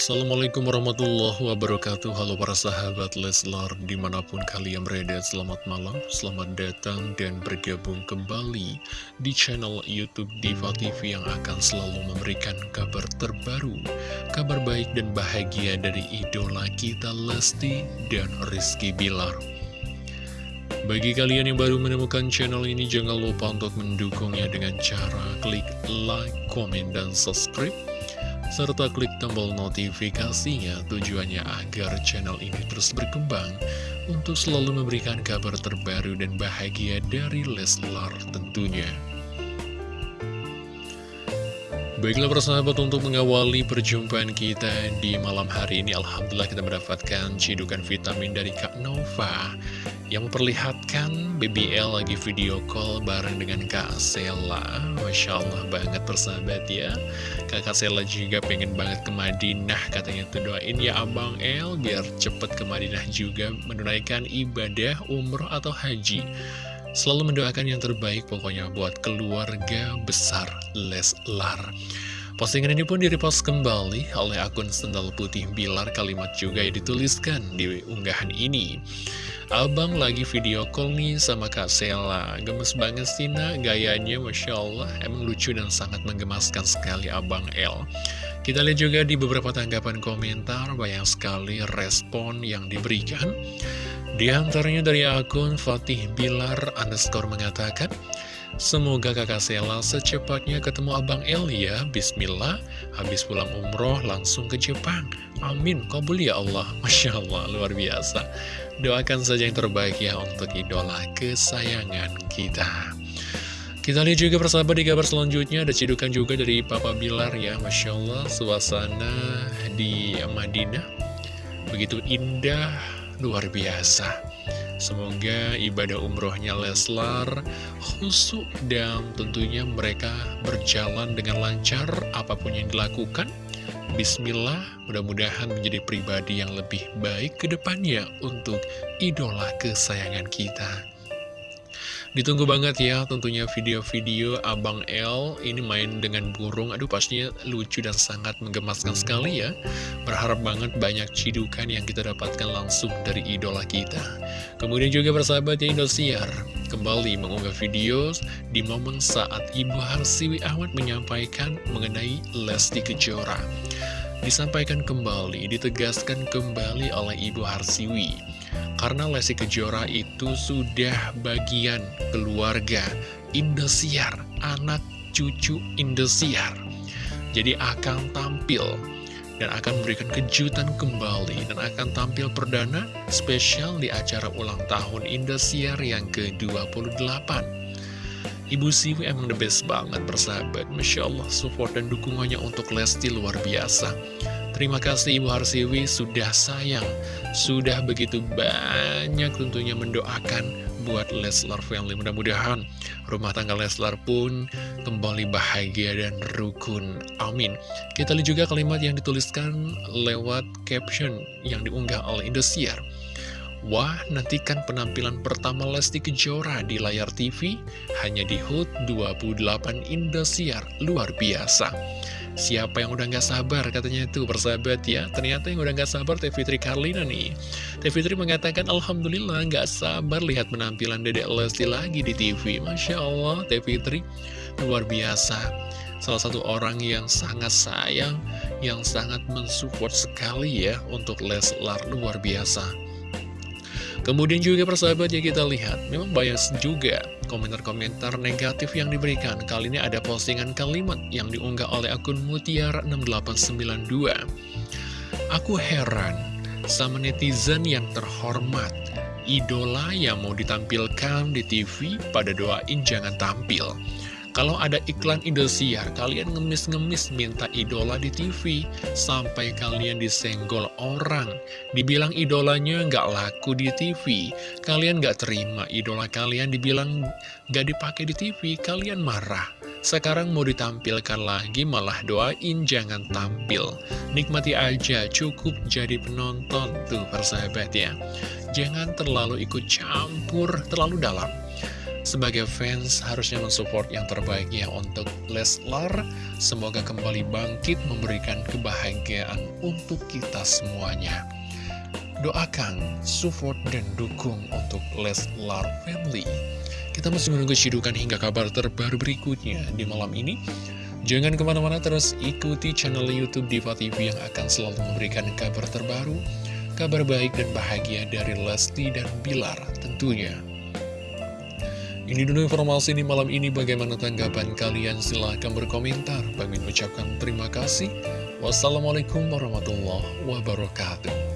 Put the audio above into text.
Assalamualaikum warahmatullahi wabarakatuh. Halo para sahabat Leslar Di mana pun kalian berada Selamat malam, selamat datang Dan bergabung kembali Di channel Youtube Diva TV Yang akan selalu memberikan kabar terbaru Kabar baik dan bahagia Dari idola kita Lesti Dan Rizky Bilar. Bagi kalian yang baru menemukan channel ini, jangan lupa untuk mendukungnya dengan cara klik like, komen, dan subscribe serta klik tombol notifikasinya tujuannya agar channel ini terus berkembang untuk selalu memberikan kabar terbaru dan bahagia dari Leslar tentunya. Baiklah persahabat untuk mengawali perjumpaan kita di malam hari ini Alhamdulillah kita mendapatkan cidukan vitamin dari Kak Nova Yang memperlihatkan BBL lagi video call bareng dengan Kak Sela. Masya Allah banget persahabat ya. Kakak Sela juga pengen banget ke Madinah Katanya tuh doain ya Abang El biar cepet ke Madinah juga Menunaikan ibadah umroh atau haji. Selalu mendoakan yang terbaik pokoknya buat keluarga besar Leslar. Postingan ini pun direpost kembali oleh akun Sendal Putih Bilar kalimat juga yang dituliskan di unggahan ini. Abang lagi video call nih sama Kak Sela. Gemes banget sih nak. Gayanya Masya Allah Emang lucu dan sangat menggemaskan sekali Abang L Kita lihat juga di beberapa tanggapan komentar Banyak sekali respon yang diberikan. Di antaranya dari akun Fatih Bilar underscore mengatakan, Semoga kakak Sela secepatnya ketemu Abang El ya, Bismillah, habis pulang umroh langsung ke Jepang. Amin, kabul ya Allah, Masya Allah, luar biasa. Doakan saja yang terbaik ya untuk idola kesayangan kita. Kita lihat juga persahabat di kabar selanjutnya. Ada cidukan juga dari Papa Bilar ya. Masya Allah suasana di Madinah begitu indah luar biasa Semoga ibadah umrohnya Leslar khusyuk dan tentunya mereka berjalan dengan lancar apa pun yang dilakukan. Bismillah, mudah-mudahan menjadi pribadi yang lebih baik ke depannya untuk idola kesayangan kita. Ditunggu banget ya tentunya video-video Abang L ini main dengan burung. Aduh pastinya lucu dan sangat menggemaskan sekali ya. Berharap banget banyak cidukan yang kita dapatkan langsung dari idola kita. Kemudian juga bersahabatnya Indosiar Kembali mengunggah video di momen saat Ibu Harsiwi Ahmad menyampaikan mengenai Lesti Kejora. Disampaikan kembali, ditegaskan kembali oleh Ibu Harsiwi karena Lesti Kejora itu sudah bagian keluarga Indosiar, anak cucu Indosiar. Jadi akan tampil dan akan memberikan kejutan kembali dan akan tampil perdana spesial di acara ulang tahun Indosiar yang ke-28. Ibu Siwi emang the best banget persahabat Masya Allah support dan dukungannya untuk Lesti luar biasa Terima kasih Ibu Harsiwi sudah sayang, sudah begitu banyak tentunya mendoakan buat Leslar Family. Mudah-mudahan rumah tangga Leslar pun kembali bahagia dan rukun. Amin. Kita lihat juga kalimat yang dituliskan lewat caption yang diunggah oleh Indosiar. Wah, nantikan penampilan pertama Lesti Kejora di layar TV hanya di HUT 28 Indosiar. Luar biasa. Siapa yang udah gak sabar? Katanya itu persahabat ya. Ternyata yang udah gak sabar Teh Fitri Karlina nih. Teh Fitri mengatakan Alhamdulillah gak sabar lihat penampilan Dedek Lesti lagi di TV Masya Allah Teh Fitri. Luar biasa. Salah satu orang yang sangat sayang Yang sangat mensupport sekali ya Untuk Leslar luar biasa Kemudian juga persahabat ya kita lihat, memang banyak juga komentar-komentar negatif yang diberikan. Kali ini ada postingan kalimat yang diunggah oleh akun Mutiara6892. Aku heran sama netizen yang terhormat. Idola yang mau ditampilkan di TV pada doain jangan tampil. Kalau ada iklan Indosiar, kalian ngemis-ngemis minta idola di TV, sampai kalian disenggol orang. Dibilang idolanya nggak laku di TV, kalian nggak terima idola kalian dibilang nggak dipakai di TV, kalian marah. Sekarang mau ditampilkan lagi malah doain jangan tampil. Nikmati aja, cukup jadi penonton tuh persahabat ya. Jangan terlalu ikut campur terlalu dalam. Sebagai fans harusnya mensupport yang terbaik ya untuk Leslar. Semoga kembali bangkit memberikan kebahagiaan untuk kita semuanya. Doakan, support, dan dukung untuk Leslar Family. Kita masih menunggu cidukan hingga kabar terbaru berikutnya di malam ini. Jangan ke mana-mana terus ikuti channel Youtube Diva TV yang akan selalu memberikan kabar terbaru, kabar baik dan bahagia dari Lesti dan Bilar tentunya. Ini dulu informasi di malam ini bagaimana tanggapan kalian silahkan berkomentar. Bagi mengucapkan terima kasih. Wassalamualaikum warahmatullahi wabarakatuh.